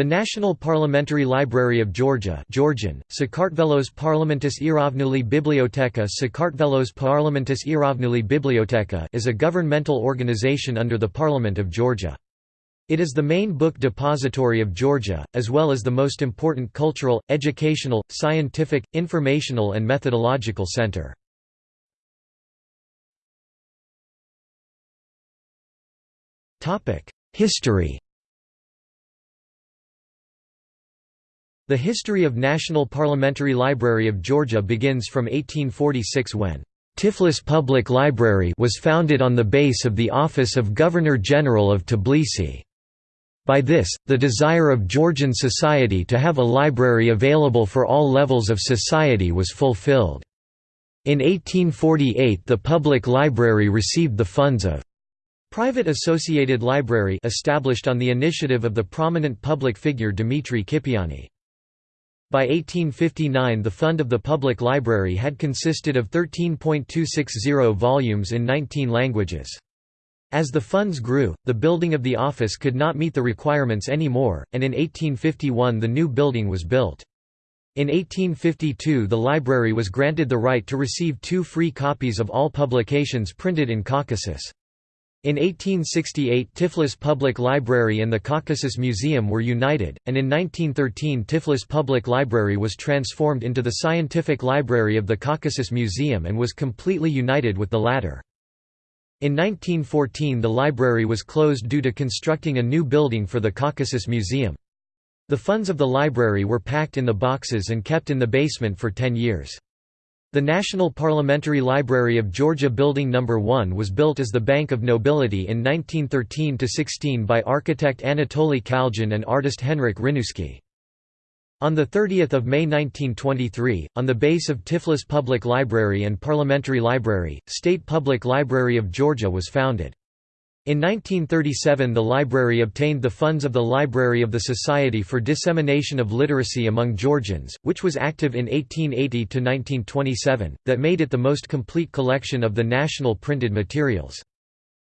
The National Parliamentary Library of Georgia Georgian, Sakartvelos Parlamentis Erovnuli Biblioteka Sakartvelos Parlamentis Erovnuli Biblioteka is a governmental organization under the Parliament of Georgia. It is the main book depository of Georgia, as well as the most important cultural, educational, scientific, informational and methodological center. History The history of National Parliamentary Library of Georgia begins from 1846 when Tiflis Public Library was founded on the base of the office of Governor-General of Tbilisi. By this, the desire of Georgian society to have a library available for all levels of society was fulfilled. In 1848 the public library received the funds of Private Associated Library established on the initiative of the prominent public figure Dmitry Kipiani. By 1859 the fund of the public library had consisted of 13.260 volumes in 19 languages. As the funds grew, the building of the office could not meet the requirements anymore, and in 1851 the new building was built. In 1852 the library was granted the right to receive two free copies of all publications printed in Caucasus. In 1868 Tiflis Public Library and the Caucasus Museum were united, and in 1913 Tiflis Public Library was transformed into the Scientific Library of the Caucasus Museum and was completely united with the latter. In 1914 the library was closed due to constructing a new building for the Caucasus Museum. The funds of the library were packed in the boxes and kept in the basement for ten years. The National Parliamentary Library of Georgia Building No. 1 was built as the Bank of Nobility in 1913–16 by architect Anatoly Kalgin and artist Henrik Hryniewski. On 30 May 1923, on the base of Tiflis Public Library and Parliamentary Library, State Public Library of Georgia was founded. In 1937 the library obtained the funds of the Library of the Society for Dissemination of Literacy among Georgians, which was active in 1880–1927, that made it the most complete collection of the national printed materials.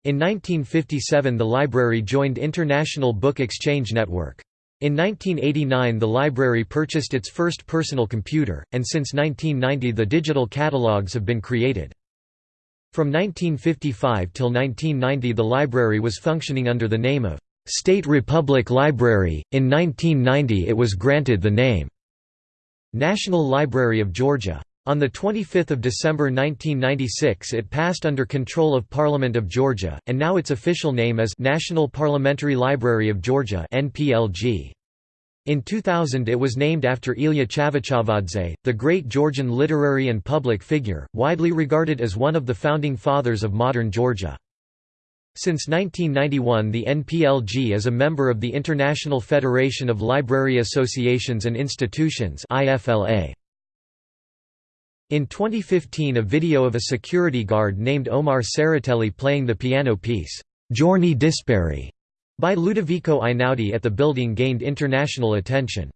In 1957 the library joined International Book Exchange Network. In 1989 the library purchased its first personal computer, and since 1990 the digital catalogues have been created. From 1955 till 1990 the library was functioning under the name of State Republic Library, in 1990 it was granted the name National Library of Georgia. On 25 December 1996 it passed under control of Parliament of Georgia, and now its official name is National Parliamentary Library of Georgia NPLG. In 2000 it was named after Ilya Chavchavadze, the great Georgian literary and public figure, widely regarded as one of the founding fathers of modern Georgia. Since 1991 the NPLG is a member of the International Federation of Library Associations and Institutions In 2015 a video of a security guard named Omar Tsereteli playing the piano piece, Giorni Dispari, by Ludovico Einaudi at the building gained international attention.